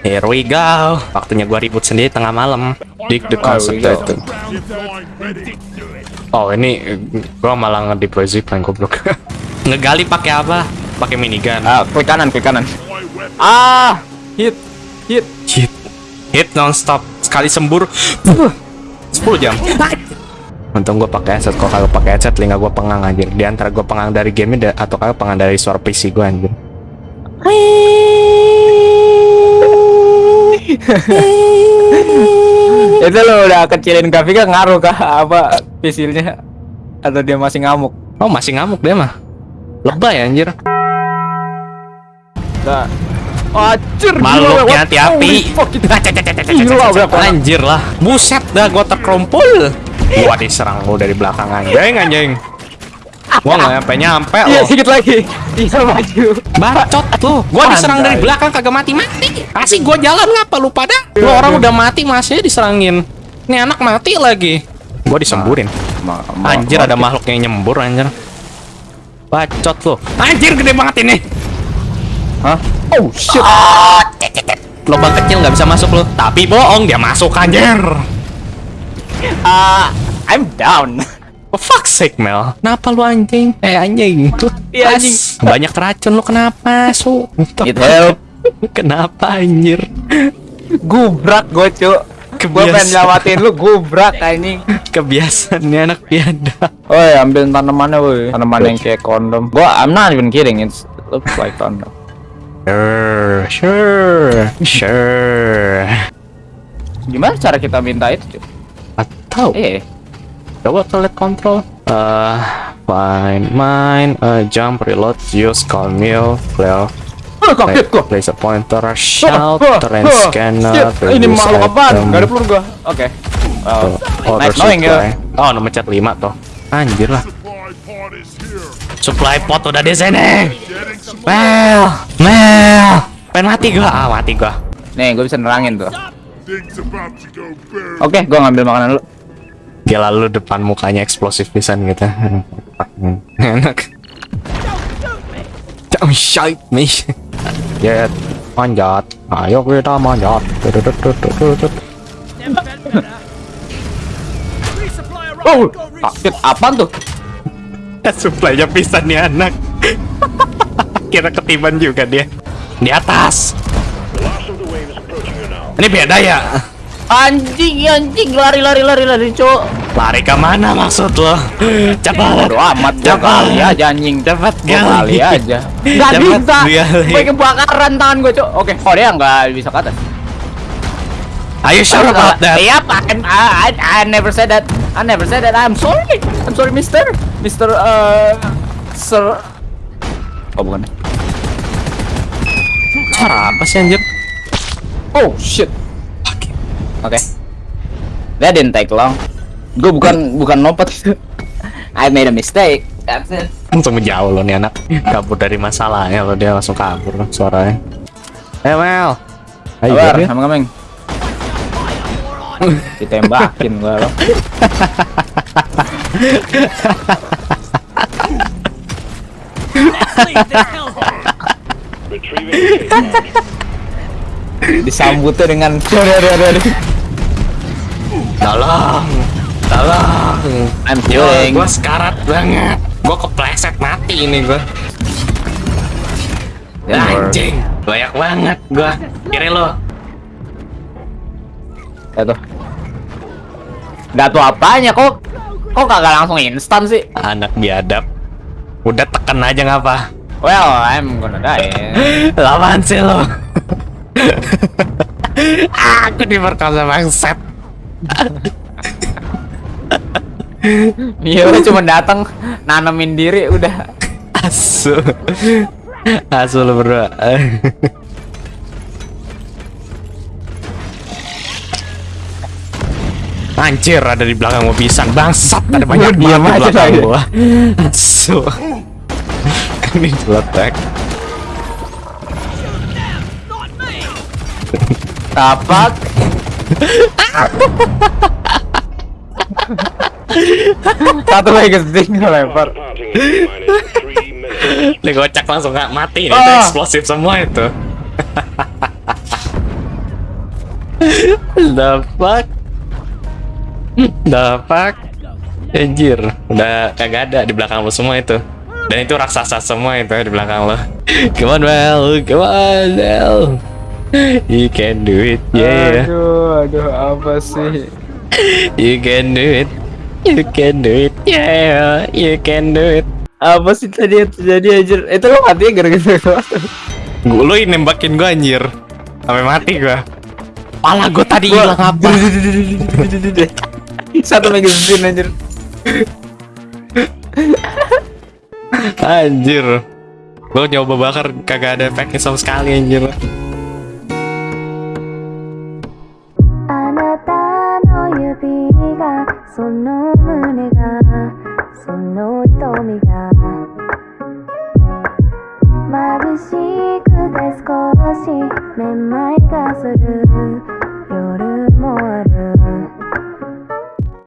Here we go. Waktunya gua ribut sendiri tengah malam. Dig the itu. Oh ini gua malah nge-deploy zipline goblok. Ngegali pakai apa? Pakai minigun. Ah, klik kanan, klik kanan. Ah, hit, hit. Hit. Hit non-stop. Sekali sembur. 10 jam. Untung gua pakai headset. Kalau kagak pakai headset, telinga gua pengang anjir. Di antara gua pengang dari game atau kagak pengang dari suara PC gua anjir. Itu lo udah kecilin grafika ngaruh kah apa pisilnya? Atau dia masih ngamuk? Oh masih ngamuk dia mah. Lebay anjir. Nah. Itu- Gila, berapa orang? Anjir lah. Buset dah gua terkerumpul. Gua diserang lu dari belakang anjing anjing. Gua nggak nyampe nyampe Iya, lo. sedikit lagi. Iya, maju. Bacot lu. Gua diserang dari belakang kagak mati-mati. Kasih gua jalan ngapa lu pada? Lu orang udah mati masih diserangin. Ini anak mati lagi. Gua disemburin. Ma- ma- Anjir ada makhluk yang nyembur anjir. Bacot lu. Anjir gede banget ini. Hah? Oh, shit. Lubang kecil nggak bisa masuk lu. Tapi bohong dia masuk anjir. Ah, I'm down. For fuck's sake, Mel. Kenapa lu anjing? Eh, anjing. Iya, anjing. Banyak racun lu kenapa, Su? It help. kenapa anjir? Gubrak gue, Cuk. Gue pengen nyelamatin lu, gubrak anjing. Kebiasaannya anak biadab. Woi, ambil tanamannya, woi. Tanaman yang kayak kondom. Gua I'm not even kidding. It's looks like kondom. Sure, sure, sure. Gimana cara kita minta itu, Cuk? Atau Eh, coba select control. Uh, find mine, uh, jump, reload, use, call meal, clear. oh, kaget gua. Place a pointer, shout, Oh, terrain oh, scanner, shit. Ini makhluk apaan? Gak ada peluru gua. Oke. Well, order nice knowing you. Oh, nomor chat 5 tuh. Anjir lah. Supply pot udah di sini. Mel, Mel. Pengen mati gua. Ah, mati gua. Nih, gue bisa nerangin tuh. Oke, gua ngambil makanan dulu. Gila lu depan mukanya eksplosif pisan gitu. Enak. Don't shoot me. Ya, manjat. Ayo kita manjat. Oh, kaget apaan tuh? Supply-nya pisan nih anak. Kira ketiban juga dia. Di atas. Ini beda ya? Anjing, anjing, lari, lari, lari, lari, cuk. Lari ke mana maksud lo? Cepat. Bodo amat, Cepat. aja anjing. Cepat kali aja. Gak bisa. Gue kebakaran tangan gue, cuk. Oke, oh dia nggak bisa ke atas. Are you sure about that? Yep, I, I never said that. I never said that. I'm sorry. I'm sorry, Mister. Mister, uh, Sir. Oh bukan. Cara apa sih anjir? Oh shit. Oke. That didn't take long. Gue bukan bukan lompat itu. I made a mistake. That's it. Langsung menjauh lo nih anak. Kabur dari masalahnya lo dia langsung kabur suaranya. Eh Mel. Ayo dia. sama kameng. Ditembakin gua lo. Disambutnya dengan Tolong. Tolong. I'm healing. gua sekarat banget. Gua kepleset mati ini gua. Anjing. Banyak banget gua. Kiri lo. Tuh. Gak tuh apanya kok kok kagak langsung instan sih? Anak biadab. Udah tekan aja ngapa? Well, I'm gonna die. Lawan sih lo. Aku diperkosa bangset. Iya, gua cuma datang nanemin diri udah. Asu. Asu lo berdua. Anjir ada di belakang gua pisan bangsat ada banyak banget di belakang gua. Asu. Ini jeletek. Tapak. Satu lagi keting lempar. Ini gocak langsung nggak mati nih, itu eksplosif semua itu. The fuck? The fuck? Anjir, udah kagak ada di belakang lo semua itu. Dan itu raksasa semua itu di belakang lo. Come on, Mel. Come on, Mel. You can do it, yeah. Aduh, aduh apa sih? You can do it. You can do it, yeah. You can do it. Apa sih tadi yang terjadi anjir? Itu lo mati gara-gara apa? Gue lo yang nembakin gue anjir. Sampai mati gue. Pala gue tadi hilang apa? Satu magazine anjir. Anjir. Gue nyoba bakar kagak ada efeknya sama sekali anjir. その胸がその瞳が眩しくて少しめまいがする。